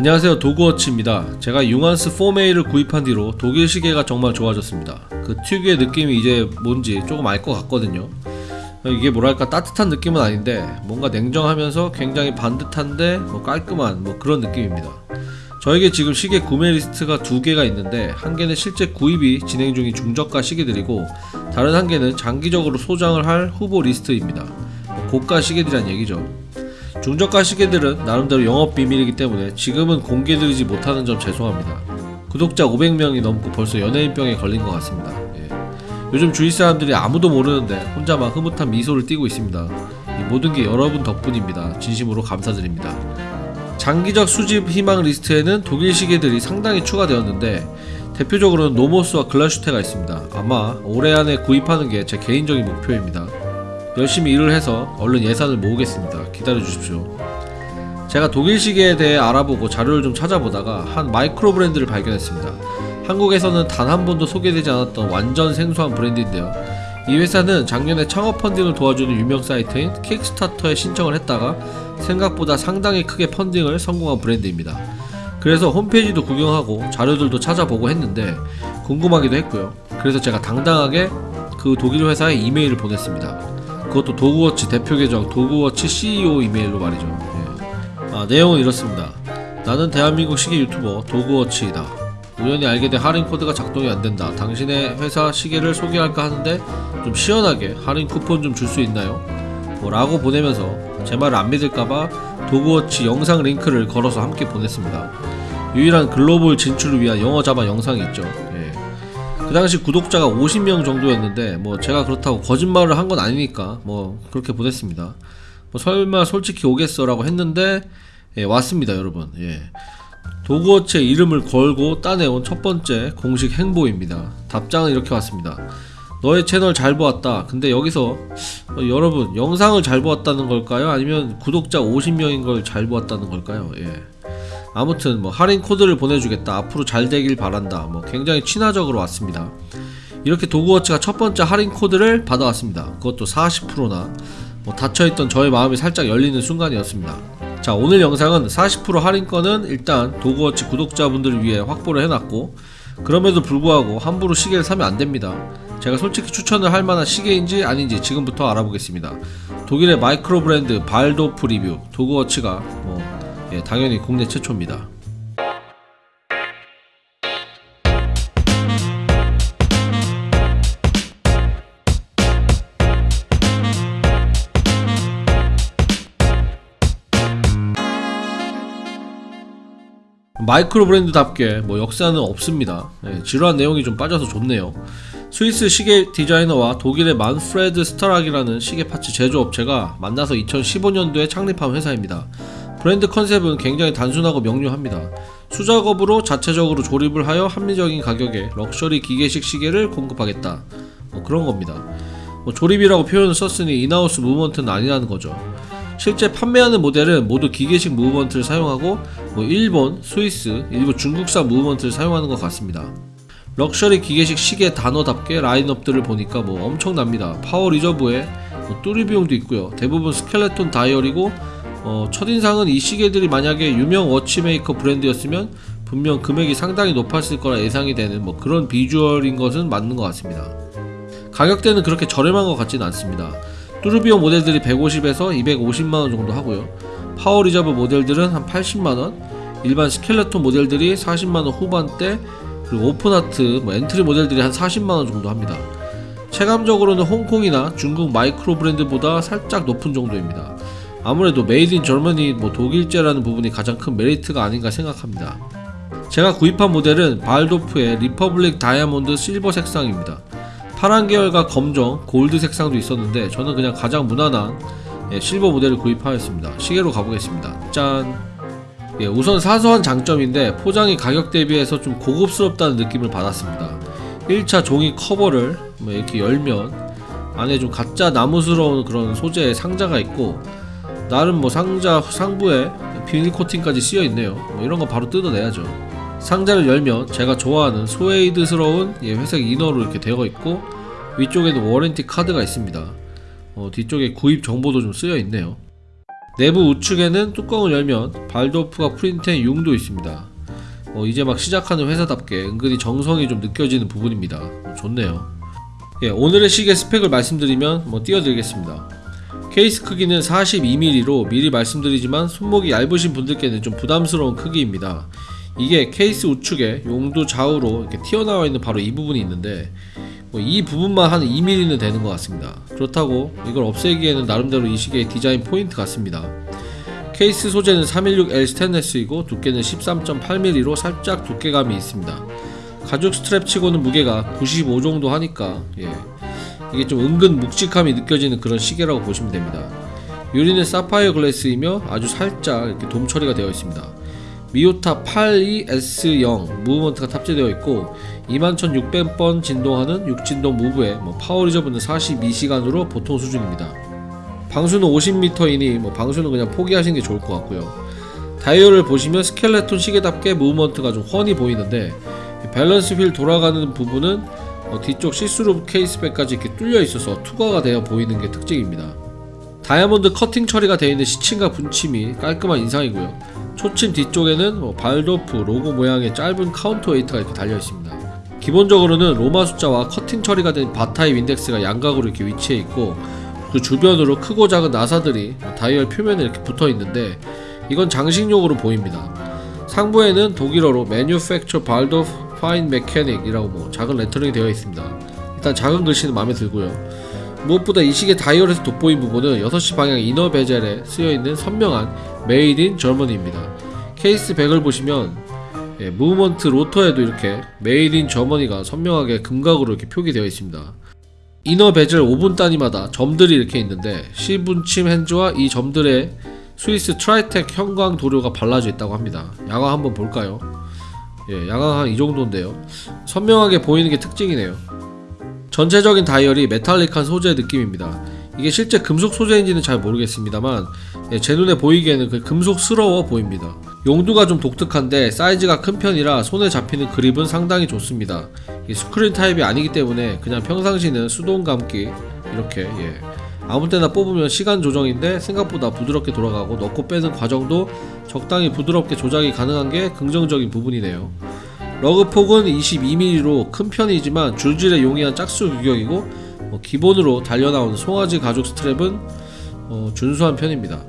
안녕하세요 도그워치입니다. 제가 융한스 4메이를 구입한 뒤로 독일 시계가 정말 좋아졌습니다. 그 특유의 느낌이 이제 뭔지 조금 알 것 같거든요. 이게 뭐랄까 따뜻한 느낌은 아닌데 뭔가 냉정하면서 굉장히 반듯한데 뭐 깔끔한 뭐 그런 느낌입니다. 저에게 지금 시계 구매 리스트가 두 개가 있는데 한 개는 실제 구입이 진행 중인 중저가 시계들이고 다른 한 개는 장기적으로 소장을 할 후보 리스트입니다. 뭐 고가 시계들이란 얘기죠 중저가 시계들은 나름대로 영업 비밀이기 때문에 지금은 공개드리지 못하는 점 죄송합니다. 구독자 500명이 넘고 벌써 연예인병에 걸린 것 같습니다. 예. 요즘 주위 사람들이 아무도 모르는데 혼자만 흐뭇한 미소를 띠고 있습니다. 이 모든 게 여러분 덕분입니다. 진심으로 감사드립니다. 장기적 수집 희망 리스트에는 독일 시계들이 상당히 추가되었는데 대표적으로는 노모스와 글라슈테가 있습니다. 아마 올해 안에 구입하는 게 제 개인적인 목표입니다. 열심히 일을 해서 얼른 예산을 모으겠습니다. 기다려 주십시오. 제가 독일 시계에 대해 알아보고 자료를 좀 찾아보다가 한 마이크로 브랜드를 발견했습니다. 한국에서는 단 한 번도 소개되지 않았던 완전 생소한 브랜드인데요. 이 회사는 작년에 창업 펀딩을 도와주는 유명 사이트인 킥스타터에 신청을 했다가 생각보다 상당히 크게 펀딩을 성공한 브랜드입니다. 그래서 홈페이지도 구경하고 자료들도 찾아보고 했는데 궁금하기도 했고요. 그래서 제가 당당하게 그 독일 회사에 이메일을 보냈습니다. 그것도 도그워치 대표 계정 도그워치 CEO 이메일로 말이죠. 예. 아, 내용은 이렇습니다. 나는 대한민국 시계 유튜버 도그워치이다. 우연히 알게 된 할인 코드가 작동이 안 된다. 당신의 회사 시계를 소개할까 하는데 좀 시원하게 할인 쿠폰 좀 줄 수 있나요? 뭐 라고 보내면서 제 말을 안 믿을까봐 도그워치 영상 링크를 걸어서 함께 보냈습니다. 유일한 글로벌 진출을 위한 영어 자바 영상이 있죠. 예. 그 당시 구독자가 50명 정도였는데 뭐 제가 그렇다고 거짓말을 한 건 아니니까 뭐 그렇게 보냈습니다. 뭐 설마 솔직히 오겠어 라고 했는데 예, 왔습니다, 여러분. 예. 도그워치의 이름을 걸고 따내온 첫 번째 공식 행보입니다. 답장은 이렇게 왔습니다. 너의 채널 잘 보았다. 근데 여기서 어, 여러분 영상을 잘 보았다는 걸까요? 아니면 구독자 50명인 걸 잘 보았다는 걸까요? 예. 아무튼 뭐 할인 코드를 보내주겠다. 앞으로 잘 되길 바란다. 뭐 굉장히 친화적으로 왔습니다. 이렇게 도그워치가 첫 번째 할인 코드를 받아왔습니다. 그것도 40%나 뭐 닫혀있던 저의 마음이 살짝 열리는 순간이었습니다. 자 오늘 영상은 40% 할인권은 일단 도그워치 구독자분들을 위해 확보를 해놨고 그럼에도 불구하고 함부로 시계를 사면 안됩니다. 제가 솔직히 추천을 할 만한 시계인지 아닌지 지금부터 알아보겠습니다. 독일의 마이크로 브랜드 발도프 리뷰 도그워치가 뭐 예, 당연히 국내 최초입니다. 마이크로 브랜드답게 뭐 역사는 없습니다. 예, 지루한 내용이 좀 빠져서 좋네요. 스위스 시계 디자이너와 독일의 만프레드 스타락이라는 시계 파츠 제조업체가 만나서 2015년도에 창립한 회사입니다. 브랜드 컨셉은 굉장히 단순하고 명료합니다. 수작업으로 자체적으로 조립을 하여 합리적인 가격에 럭셔리 기계식 시계를 공급하겠다. 뭐 그런 겁니다. 뭐 조립이라고 표현을 썼으니 in-house movement는 아니라는 거죠. 실제 판매하는 모델은 모두 기계식 movement를 사용하고 뭐 일본, 스위스, 일부 중국산 movement를 사용하는 것 같습니다. 럭셔리 기계식 시계 단어답게 라인업들을 보니까 뭐 엄청납니다. power reserve에 뭐 tourbillon도 있고요. 대부분 스켈레톤 다이얼이고 어, 첫인상은 이 시계들이 만약에 유명 watchmaker 브랜드였으면 분명 금액이 상당히 높았을 거라 예상이 되는 뭐 그런 비주얼인 것은 맞는 것 같습니다. 가격대는 그렇게 저렴한 것 같지는 않습니다. tourbillon 모델들이 150에서 250만원 정도 하고요. power reserve 모델들은 한 80만원, 일반 스켈레톤 모델들이 40만원 후반대, 그리고 open heart, 뭐 entry 모델들이 한 40만원 정도 합니다. 체감적으로는 홍콩이나 중국 마이크로 브랜드보다 살짝 높은 정도입니다. 아무래도 made in Germany 뭐 독일제라는 부분이 가장 큰 메리트가 아닌가 생각합니다. 제가 구입한 모델은 발도프의 리퍼블릭 다이아몬드 실버 색상입니다. 파란 계열과 검정, 골드 색상도 있었는데 저는 그냥 가장 무난한 예, 실버 모델을 구입하였습니다. 시계로 가보겠습니다. 짠! 예, 우선 사소한 장점인데 포장이 가격 대비해서 좀 고급스럽다는 느낌을 받았습니다. 1차 종이 커버를 뭐 이렇게 열면 안에 좀 가짜 나무스러운 그런 소재의 상자가 있고 나름 뭐 상자 상부에 비닐 코팅까지 쓰여 있네요. 뭐 이런 거 바로 뜯어내야죠. 상자를 열면 제가 좋아하는 스웨이드스러운 예, 회색 inner로 이렇게 되어 있고 위쪽에는 warranty 카드가 있습니다. 어, 뒤쪽에 구입 정보도 좀 쓰여 있네요. 내부 우측에는 뚜껑을 열면 발도프가 프린트한 융도 있습니다. 어, 이제 막 시작하는 회사답게 은근히 정성이 좀 느껴지는 부분입니다. 어, 좋네요. 예, 오늘의 시계 스펙을 말씀드리면 뭐 띄워드리겠습니다. 케이스 크기는 42mm로 미리 말씀드리지만 손목이 얇으신 분들께는 좀 부담스러운 크기입니다. 이게 케이스 우측에 용도 좌우로 이렇게 튀어나와 있는 바로 이 부분이 있는데 뭐 이 부분만 한 2mm는 되는 것 같습니다. 그렇다고 이걸 없애기에는 나름대로 이 시계의 디자인 포인트 같습니다. 케이스 소재는 316L 스테인레스이고 두께는 13.8mm로 살짝 두께감이 있습니다. 가죽 스트랩 치고는 무게가 95 정도 하니까 예. 이게 좀 은근 묵직함이 느껴지는 그런 시계라고 보시면 됩니다. 유리는 사파이어 glass이며 아주 살짝 이렇게 돔 처리가 되어 있습니다. 미오타 82S0 movement가 탑재되어 있고 21,600번 진동하는 6진동 move에 뭐 power reserve는 42시간으로 보통 수준입니다. 방수는 50m이니 뭐 방수는 그냥 포기하시는 게 좋을 것 같고요. 다이얼을 보시면 스켈레톤 시계답게 무브먼트가 좀 훤히 보이는데 이 balance wheel 돌아가는 부분은 어, 뒤쪽 시스루 case back까지 이렇게 뚫려 있어서 투과가 되어 보이는 게 특징입니다. 다이아몬드 커팅 처리가 되어 있는 시침과 분침이 깔끔한 인상이고요. 초침 뒤쪽에는 뭐 발도프 로고 모양의 짧은 counter weight가 이렇게 달려 있습니다. 기본적으로는 로마 숫자와 커팅 처리가 된 바타입 인덱스가 양각으로 이렇게 위치해 있고 그 주변으로 크고 작은 나사들이 다이얼 표면에 이렇게 붙어 있는데 이건 장식용으로 보입니다. 상부에는 독일어로 Manufaktur Waldhoff Feinmechanik이라고 뭐 작은 레터링이 되어 있습니다. 일단 작은 글씨는 마음에 들고요. 무엇보다 이 시계 다이얼에서 돋보인 부분은 6시 방향 inner bezel에 쓰여있는 선명한 Made in Germany입니다. case back을 보시면 예, 무브먼트 로터에도 이렇게 Made in Germany가 선명하게 음각으로 이렇게 표기되어 있습니다. inner bezel 5분 단위마다 점들이 이렇게 있는데 시분침 hands와 이 점들에 스위스 트라이텍 형광 도료가 발라져 있다고 합니다. 야광 한번 볼까요? 예, 야광 한 이 정도인데요. 선명하게 보이는 게 특징이네요. 전체적인 다이얼이 메탈릭한 소재 느낌입니다. 이게 실제 금속 소재인지는 잘 모르겠습니다만 예, 제 눈에 보이기에는 그 금속스러워 보입니다. 용두가 좀 독특한데 사이즈가 큰 편이라 손에 잡히는 그립은 상당히 좋습니다. 이 screw in 타입이 아니기 때문에 그냥 평상시는 수동 감기 이렇게 예. 아무 때나 뽑으면 시간 조정인데 생각보다 부드럽게 돌아가고 넣고 빼는 과정도 적당히 부드럽게 조작이 가능한 게 긍정적인 부분이네요. lug 폭은 22mm로 큰 편이지만 줄질에 용이한 짝수 규격이고 뭐 기본으로 달려나오는 송아지 가죽 스트랩은 어, 준수한 편입니다.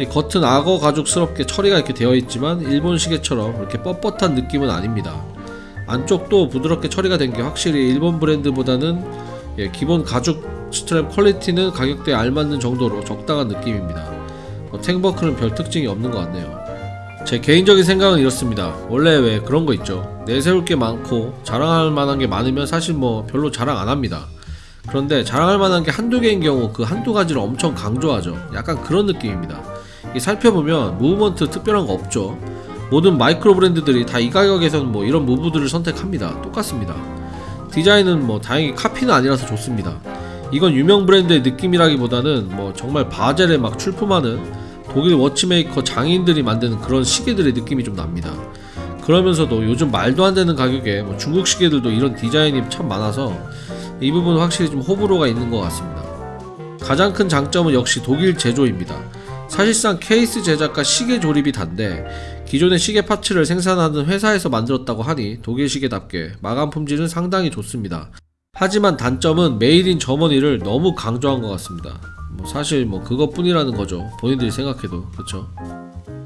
이 겉은 악어 가죽스럽게 처리가 이렇게 되어 있지만 일본 시계처럼 이렇게 뻣뻣한 느낌은 아닙니다. 안쪽도 부드럽게 처리가 된 게 확실히 일본 브랜드보다는 예, 기본 가죽 스트랩 quality는 가격대에 알맞는 정도로 적당한 느낌입니다. 어, tang buckle은 별 특징이 없는 것 같네요. 제 개인적인 생각은 이렇습니다. 원래 왜 그런 거 있죠. 내세울 게 많고 자랑할 만한 게 많으면 사실 뭐 별로 자랑 안 합니다. 그런데 자랑할 만한 게 한두 개인 경우 그 한두 가지를 엄청 강조하죠. 약간 그런 느낌입니다. 이 살펴보면 무브먼트 특별한 거 없죠. 모든 마이크로 브랜드들이 다 이 가격에서는 뭐 이런 무브들을 선택합니다. 똑같습니다. 디자인은 뭐 다행히 카피는 아니라서 좋습니다. 이건 유명 브랜드의 느낌이라기보다는 뭐 정말 바젤에 막 출품하는 독일 watchmaker 장인들이 만드는 그런 시계들의 느낌이 좀 납니다. 그러면서도 요즘 말도 안 되는 가격에 뭐 중국 시계들도 이런 디자인이 참 많아서 이 부분은 확실히 좀 호불호가 있는 것 같습니다. 가장 큰 장점은 역시 독일 제조입니다. 사실상 케이스 제작과 시계 조립이 단데 기존의 시계 parts를 생산하는 회사에서 만들었다고 하니 독일 시계답게 마감 품질은 상당히 좋습니다. 하지만 단점은 Made in Germany를 너무 강조한 것 같습니다. 뭐 사실 뭐 그것뿐이라는 거죠. 본인들이 생각해도 그렇죠.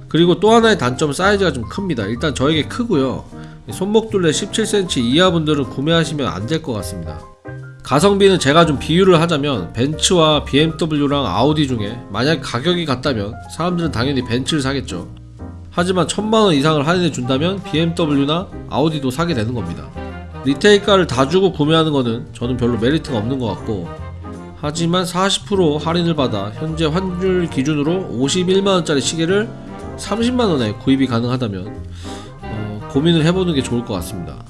그리고 또 하나의 단점은 사이즈가 좀 큽니다. 일단 저에게 크고요. 손목 둘레 17cm 이하 분들은 구매하시면 안 될 것 같습니다. 가성비는 제가 좀 비유를 하자면 벤츠와 BMW랑 아우디 중에 만약 가격이 같다면 사람들은 당연히 벤츠를 사겠죠. 하지만 천만원 이상을 할인해 준다면 BMW나 아우디도 사게 되는 겁니다. 리테일가를 다 주고 구매하는 거는 저는 별로 메리트가 없는 것 같고 하지만 40% 할인을 받아 현재 환율 기준으로 51만원짜리 시계를 30만원에 구입이 가능하다면 어, 고민을 해보는 게 좋을 것 같습니다.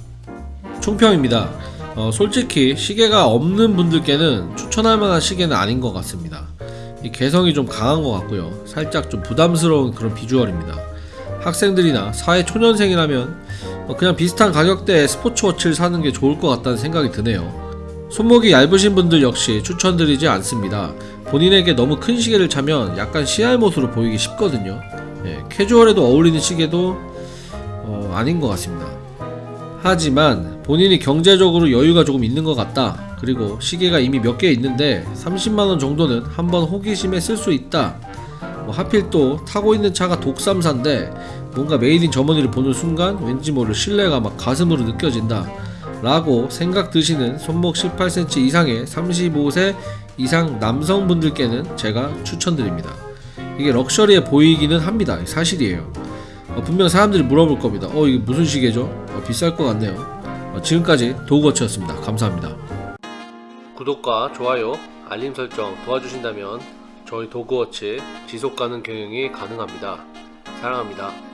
총평입니다. 어, 솔직히 시계가 없는 분들께는 추천할 만한 시계는 아닌 것 같습니다. 이 개성이 좀 강한 것 같고요. 살짝 좀 부담스러운 그런 비주얼입니다. 학생들이나 사회 초년생이라면 어, 그냥 비슷한 가격대의 스포츠워치를 사는 게 좋을 것 같다는 생각이 드네요. 손목이 얇으신 분들 역시 추천드리지 않습니다. 본인에게 너무 큰 시계를 차면 약간 시알못으로 보이기 쉽거든요. 예, 캐주얼에도 어울리는 시계도 어, 아닌 것 같습니다. 하지만 본인이 경제적으로 여유가 조금 있는 것 같다. 그리고 시계가 이미 몇 개 있는데 30만원 정도는 한번 호기심에 쓸 수 있다. 뭐 하필 또 타고 있는 차가 독삼사인데 뭔가 Made in Germany를 보는 순간 왠지 모를 신뢰가 막 가슴으로 느껴진다. 라고 생각 드시는 손목 18cm 이상의 35세 이상 남성분들께는 제가 추천드립니다. 이게 럭셔리해 보이기는 합니다. 사실이에요. 어, 분명 사람들이 물어볼 겁니다. 어, 이게 무슨 시계죠? 어, 비쌀 것 같네요. 어, 지금까지 도그워치였습니다. 감사합니다. 구독과 좋아요, 알림 설정 도와주신다면 저희 도그워치 지속 가능 경영이 가능합니다. 사랑합니다.